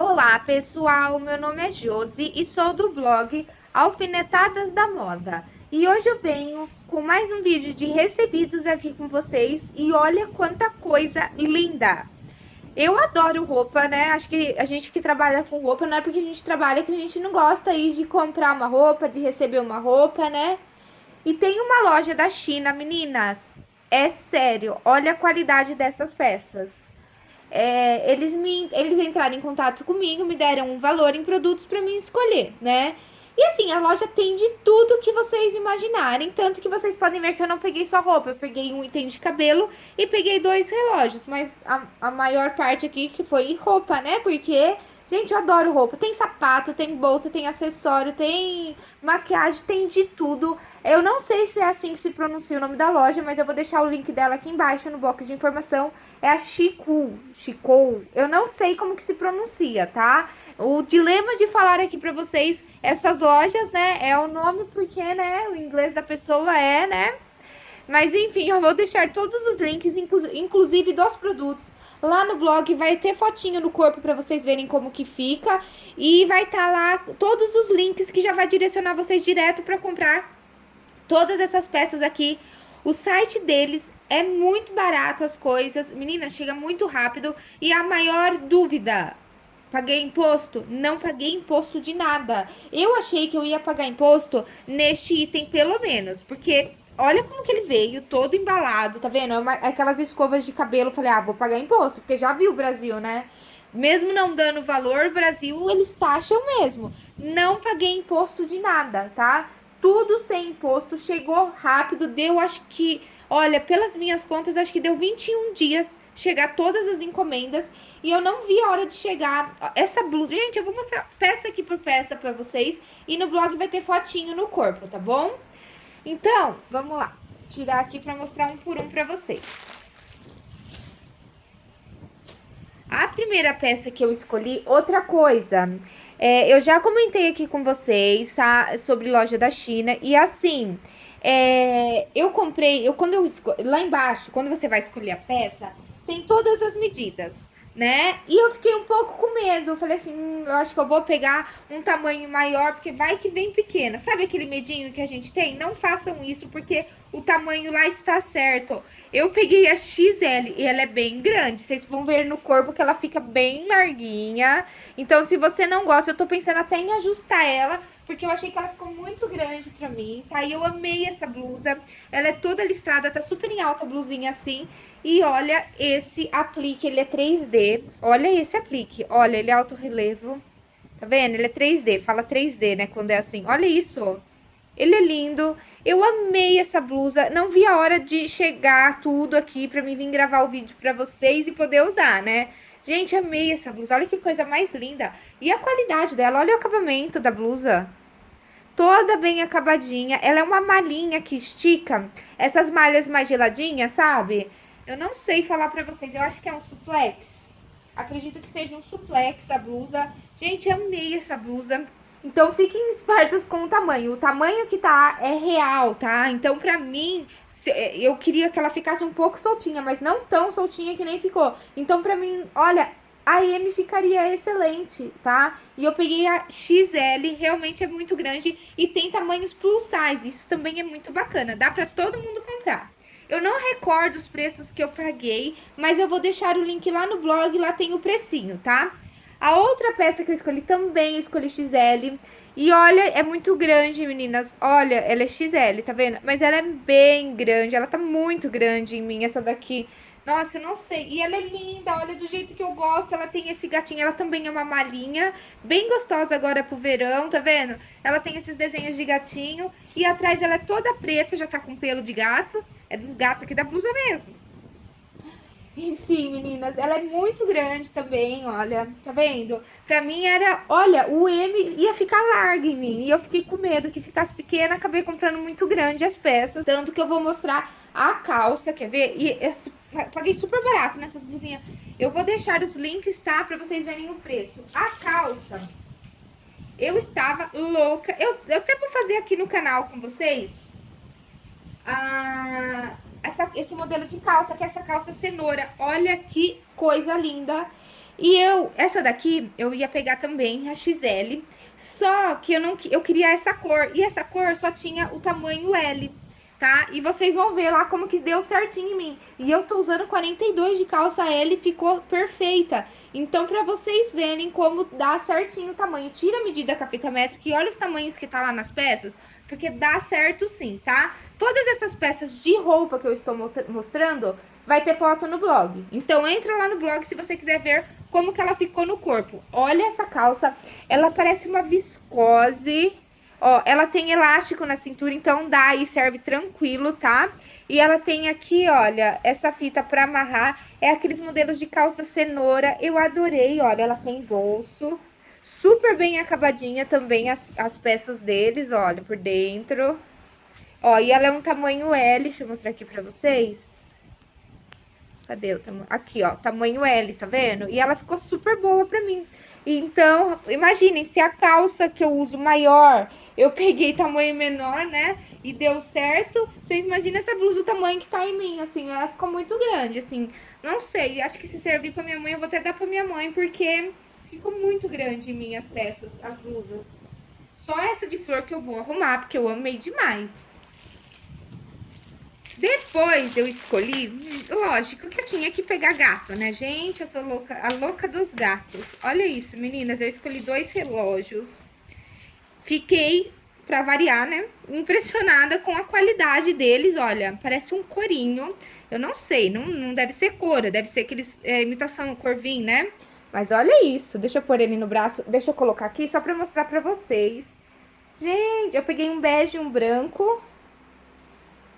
Olá pessoal, meu nome é Josi e sou do blog Alfinetadas da Moda. E hoje eu venho com mais um vídeo de recebidos aqui com vocês e olha quanta coisa linda! Eu adoro roupa, né? Acho que a gente que trabalha com roupa não é porque a gente trabalha que a gente não gosta aí de comprar uma roupa, de receber uma roupa, né? E tem uma loja da China, meninas. É sério, olha a qualidade dessas peças é, eles, me, eles entraram em contato comigo, me deram um valor em produtos para mim escolher, né? E assim, a loja tem de tudo que vocês imaginarem. Tanto que vocês podem ver que eu não peguei só roupa. Eu peguei um item de cabelo e peguei dois relógios. Mas a, a maior parte aqui que foi roupa, né? Porque Gente, eu adoro roupa. Tem sapato, tem bolsa, tem acessório, tem maquiagem, tem de tudo. Eu não sei se é assim que se pronuncia o nome da loja, mas eu vou deixar o link dela aqui embaixo no box de informação. É a Chico, Chico. Eu não sei como que se pronuncia, tá? O dilema de falar aqui pra vocês, essas lojas, né, é o nome porque, né, o inglês da pessoa é, né? Mas enfim, eu vou deixar todos os links, inclusive dos produtos, Lá no blog vai ter fotinho no corpo para vocês verem como que fica. E vai estar tá lá todos os links que já vai direcionar vocês direto para comprar todas essas peças aqui. O site deles é muito barato as coisas. Meninas, chega muito rápido. E a maior dúvida, Paguei imposto? Não paguei imposto de nada. Eu achei que eu ia pagar imposto neste item, pelo menos. Porque olha como que ele veio, todo embalado, tá vendo? É aquelas escovas de cabelo. Falei, ah, vou pagar imposto, porque já viu o Brasil, né? Mesmo não dando valor, Brasil, eles taxam mesmo. Não paguei imposto de nada, tá? Tudo sem imposto, chegou rápido, deu acho que, olha, pelas minhas contas, acho que deu 21 dias chegar todas as encomendas e eu não vi a hora de chegar essa blusa. Gente, eu vou mostrar peça aqui por peça pra vocês e no blog vai ter fotinho no corpo, tá bom? Então, vamos lá. Tirar aqui para mostrar um por um para vocês. A primeira peça que eu escolhi, outra coisa. É, eu já comentei aqui com vocês tá, sobre loja da China. E assim, é, eu comprei, eu quando eu lá embaixo, quando você vai escolher a peça, tem todas as medidas né? E eu fiquei um pouco com medo. Eu falei assim, hum, eu acho que eu vou pegar um tamanho maior, porque vai que vem pequena. Sabe aquele medinho que a gente tem? Não façam isso, porque o tamanho lá está certo. Eu peguei a XL e ela é bem grande. Vocês vão ver no corpo que ela fica bem larguinha. Então, se você não gosta, eu tô pensando até em ajustar ela porque eu achei que ela ficou muito grande pra mim, tá? E eu amei essa blusa, ela é toda listrada, tá super em alta a blusinha assim. E olha esse aplique, ele é 3D, olha esse aplique, olha, ele é alto relevo, tá vendo? Ele é 3D, fala 3D, né, quando é assim, olha isso, ele é lindo, eu amei essa blusa, não vi a hora de chegar tudo aqui pra mim vir gravar o vídeo pra vocês e poder usar, né? Gente, amei essa blusa. Olha que coisa mais linda. E a qualidade dela. Olha o acabamento da blusa. Toda bem acabadinha. Ela é uma malhinha que estica. Essas malhas mais geladinhas, sabe? Eu não sei falar pra vocês. Eu acho que é um suplex. Acredito que seja um suplex a blusa. Gente, amei essa blusa. Então, fiquem espertos com o tamanho. O tamanho que tá é real, tá? Então, pra mim, é, eu queria que ela ficasse um pouco soltinha, mas não tão soltinha que nem ficou. Então, pra mim, olha, a M ficaria excelente, tá? E eu peguei a XL, realmente é muito grande e tem tamanhos plus size, isso também é muito bacana, dá pra todo mundo comprar. Eu não recordo os preços que eu paguei, mas eu vou deixar o link lá no blog, lá tem o precinho, tá? A outra peça que eu escolhi também, eu escolhi XL, e olha, é muito grande, meninas. Olha, ela é XL, tá vendo? Mas ela é bem grande, ela tá muito grande em mim, essa daqui. Nossa, eu não sei. E ela é linda, olha, do jeito que eu gosto. Ela tem esse gatinho, ela também é uma malinha. Bem gostosa agora pro verão, tá vendo? Ela tem esses desenhos de gatinho. E atrás ela é toda preta, já tá com pelo de gato. É dos gatos aqui da blusa mesmo. Enfim, meninas, ela é muito grande também, olha, tá vendo? Pra mim era, olha, o M ia ficar largo em mim, e eu fiquei com medo que ficasse pequena, acabei comprando muito grande as peças, tanto que eu vou mostrar a calça, quer ver? E eu paguei super barato nessas blusinhas. Eu vou deixar os links, tá? Pra vocês verem o preço. A calça, eu estava louca, eu, eu até vou fazer aqui no canal com vocês, a essa, esse modelo de calça, que é essa calça cenoura. Olha que coisa linda. E eu, essa daqui, eu ia pegar também, a XL, só que eu não eu queria essa cor, e essa cor só tinha o tamanho L tá? E vocês vão ver lá como que deu certinho em mim. E eu tô usando 42 de calça L e ficou perfeita. Então, pra vocês verem como dá certinho o tamanho, tira a medida com a fita métrica e olha os tamanhos que tá lá nas peças, porque dá certo sim, tá? Todas essas peças de roupa que eu estou mostrando, vai ter foto no blog. Então, entra lá no blog se você quiser ver como que ela ficou no corpo. Olha essa calça, ela parece uma viscose Ó, ela tem elástico na cintura, então dá e serve tranquilo, tá? E ela tem aqui, olha, essa fita pra amarrar. É aqueles modelos de calça cenoura. Eu adorei, olha, ela tem bolso. Super bem acabadinha também as, as peças deles, olha, por dentro. Ó, e ela é um tamanho L, deixa eu mostrar aqui pra vocês. Cadê o tamanho? Aqui, ó, tamanho L, tá vendo? E ela ficou super boa pra mim. Então, imaginem, se a calça que eu uso maior, eu peguei tamanho menor, né? E deu certo. Vocês imaginam essa blusa, o tamanho que tá em mim, assim, ela ficou muito grande, assim. Não sei, acho que se servir pra minha mãe, eu vou até dar pra minha mãe, porque ficou muito grande em mim as peças, as blusas. Só essa de flor que eu vou arrumar, porque eu amei demais. Depois eu escolhi, lógico que eu tinha que pegar gato, né, gente? Eu sou louca, a louca dos gatos. Olha isso, meninas, eu escolhi dois relógios. Fiquei, pra variar, né, impressionada com a qualidade deles, olha, parece um corinho. Eu não sei, não, não deve ser cor, deve ser aqueles, é, imitação corvinho, né? Mas olha isso, deixa eu pôr ele no braço, deixa eu colocar aqui só pra mostrar pra vocês. Gente, eu peguei um bege e um branco,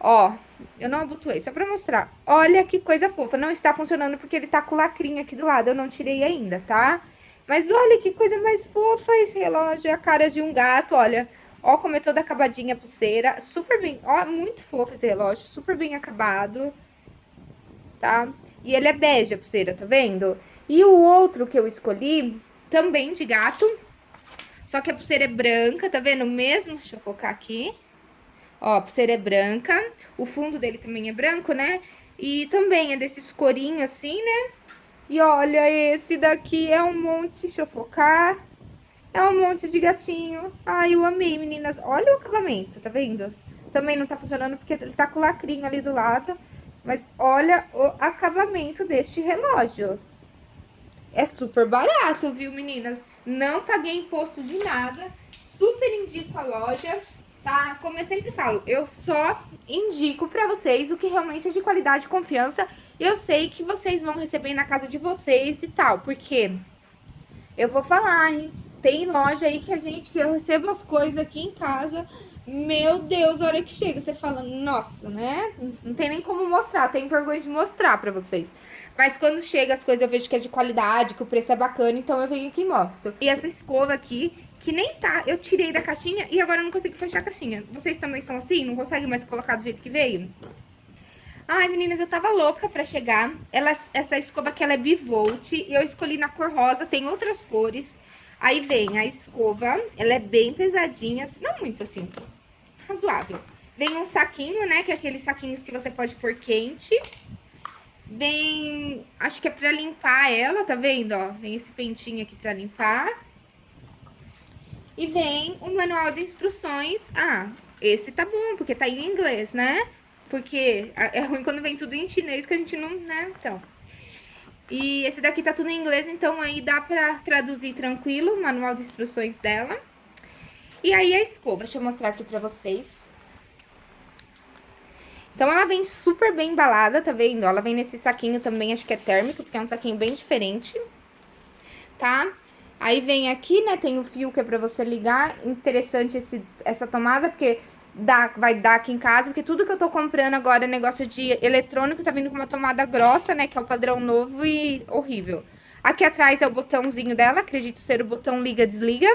Ó, eu não abotoei, só pra mostrar. Olha que coisa fofa. Não está funcionando porque ele tá com lacrinho aqui do lado. Eu não tirei ainda, tá? Mas olha que coisa mais fofa esse relógio. A cara de um gato, olha. Ó como é toda acabadinha a pulseira. Super bem, ó, muito fofo esse relógio. Super bem acabado. Tá? E ele é bege a pulseira, tá vendo? E o outro que eu escolhi, também de gato. Só que a pulseira é branca, tá vendo? Mesmo, deixa eu focar aqui. Ó, pulseira é branca, o fundo dele também é branco, né? E também é desses corinhos assim, né? E olha, esse daqui é um monte, deixa eu focar. É um monte de gatinho. Ai, eu amei, meninas. Olha o acabamento, tá vendo? Também não tá funcionando porque ele tá com lacrinho ali do lado. Mas olha o acabamento deste relógio. É super barato, viu, meninas? Não paguei imposto de nada. Super indico a loja tá? Como eu sempre falo, eu só indico pra vocês o que realmente é de qualidade e confiança. Eu sei que vocês vão receber na casa de vocês e tal, porque eu vou falar, hein? Tem loja aí que a gente, que eu recebo as coisas aqui em casa, meu Deus, a hora que chega, você fala, nossa, né? Não tem nem como mostrar, tenho vergonha de mostrar pra vocês. Mas quando chega as coisas, eu vejo que é de qualidade, que o preço é bacana, então eu venho aqui e mostro. E essa escova aqui, que nem tá, eu tirei da caixinha e agora eu não consigo fechar a caixinha. Vocês também são assim? Não conseguem mais colocar do jeito que veio? Ai, meninas, eu tava louca pra chegar. Ela, essa escova aqui, ela é bivolt. E eu escolhi na cor rosa, tem outras cores. Aí vem a escova, ela é bem pesadinha. Não muito assim, razoável. Vem um saquinho, né, que é aqueles saquinhos que você pode pôr quente. Vem, acho que é pra limpar ela, tá vendo, ó? Vem esse pentinho aqui pra limpar. E vem o manual de instruções. Ah, esse tá bom, porque tá em inglês, né? Porque é ruim quando vem tudo em chinês, que a gente não, né? Então. E esse daqui tá tudo em inglês, então aí dá pra traduzir tranquilo o manual de instruções dela. E aí a escova, deixa eu mostrar aqui pra vocês. Então ela vem super bem embalada, tá vendo? Ela vem nesse saquinho também, acho que é térmico, porque é um saquinho bem diferente, tá? Aí vem aqui, né, tem o fio que é pra você ligar. Interessante esse, essa tomada, porque dá, vai dar aqui em casa, porque tudo que eu tô comprando agora é negócio de eletrônico, tá vindo com uma tomada grossa, né, que é o padrão novo e horrível. Aqui atrás é o botãozinho dela, acredito ser o botão liga-desliga.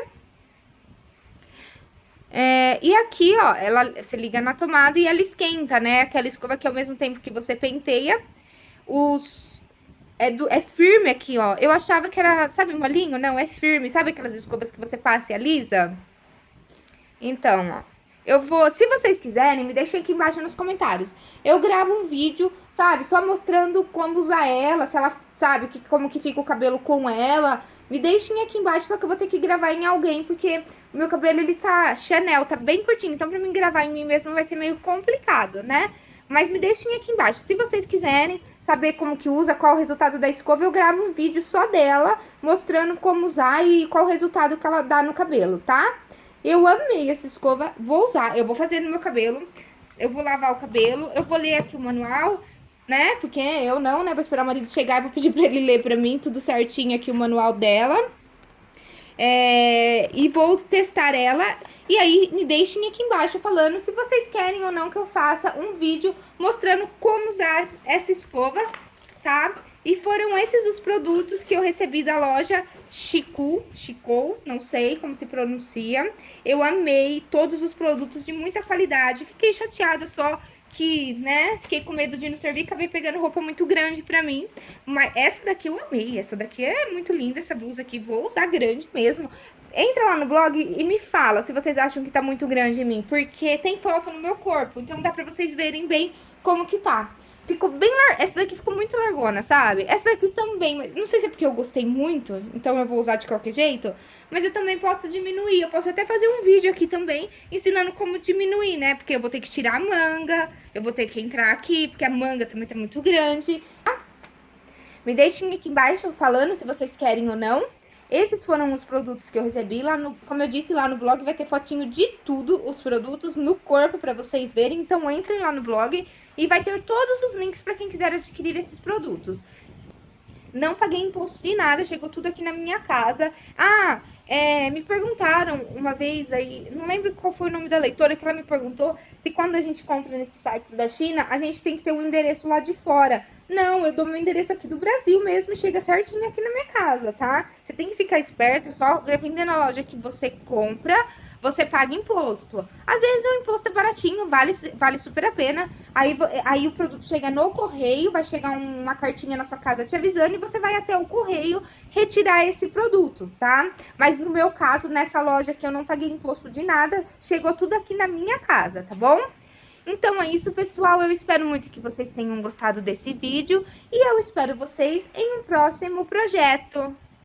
É, e aqui, ó, ela se liga na tomada e ela esquenta, né? Aquela escova que ao mesmo tempo que você penteia, os é, do, é firme aqui, ó. Eu achava que era, sabe, molinho? Não, é firme. Sabe aquelas escovas que você passa e alisa? Então, ó. Eu vou, se vocês quiserem, me deixem aqui embaixo nos comentários. Eu gravo um vídeo, sabe, só mostrando como usar ela, se ela sabe? Que, como que fica o cabelo com ela. Me deixem aqui embaixo, só que eu vou ter que gravar em alguém, porque o meu cabelo, ele tá Chanel, tá bem curtinho. Então, pra mim gravar em mim mesmo vai ser meio complicado, né? Mas me deixem aqui embaixo. Se vocês quiserem saber como que usa, qual o resultado da escova, eu gravo um vídeo só dela, mostrando como usar e qual o resultado que ela dá no cabelo, tá? Eu amei essa escova, vou usar, eu vou fazer no meu cabelo, eu vou lavar o cabelo, eu vou ler aqui o manual, né? Porque eu não, né? Vou esperar o marido chegar e vou pedir pra ele ler pra mim tudo certinho aqui o manual dela. É, e vou testar ela. E aí, me deixem aqui embaixo falando se vocês querem ou não que eu faça um vídeo mostrando como usar essa escova, tá? E foram esses os produtos que eu recebi da loja Chico, Chico, não sei como se pronuncia. Eu amei todos os produtos de muita qualidade. Fiquei chateada só que, né, fiquei com medo de não servir, acabei pegando roupa muito grande pra mim. Mas essa daqui eu amei, essa daqui é muito linda, essa blusa aqui, vou usar grande mesmo. Entra lá no blog e me fala se vocês acham que tá muito grande em mim, porque tem foto no meu corpo, então dá pra vocês verem bem como que tá. Ficou bem. Essa daqui ficou muito largona, sabe? Essa daqui também, não sei se é porque eu gostei muito, então eu vou usar de qualquer jeito. Mas eu também posso diminuir, eu posso até fazer um vídeo aqui também, ensinando como diminuir, né? Porque eu vou ter que tirar a manga, eu vou ter que entrar aqui, porque a manga também tá muito grande. Me deixem aqui embaixo falando se vocês querem ou não. Esses foram os produtos que eu recebi lá no, como eu disse lá no blog, vai ter fotinho de tudo, os produtos no corpo para vocês verem. Então entrem lá no blog e vai ter todos os links para quem quiser adquirir esses produtos. Não paguei imposto de nada, chegou tudo aqui na minha casa. Ah, é, me perguntaram uma vez aí, não lembro qual foi o nome da leitora, que ela me perguntou se quando a gente compra nesses sites da China, a gente tem que ter um endereço lá de fora. Não, eu dou meu endereço aqui do Brasil mesmo e chega certinho aqui na minha casa, tá? Você tem que ficar esperto, só dependendo da loja que você compra, você paga imposto. Às vezes o imposto é baratinho, vale, vale super a pena. Aí, aí o produto chega no correio, vai chegar uma cartinha na sua casa te avisando e você vai até o correio retirar esse produto, tá? Mas no meu caso, nessa loja que eu não paguei imposto de nada, chegou tudo aqui na minha casa, tá bom? Então é isso, pessoal. Eu espero muito que vocês tenham gostado desse vídeo e eu espero vocês em um próximo projeto.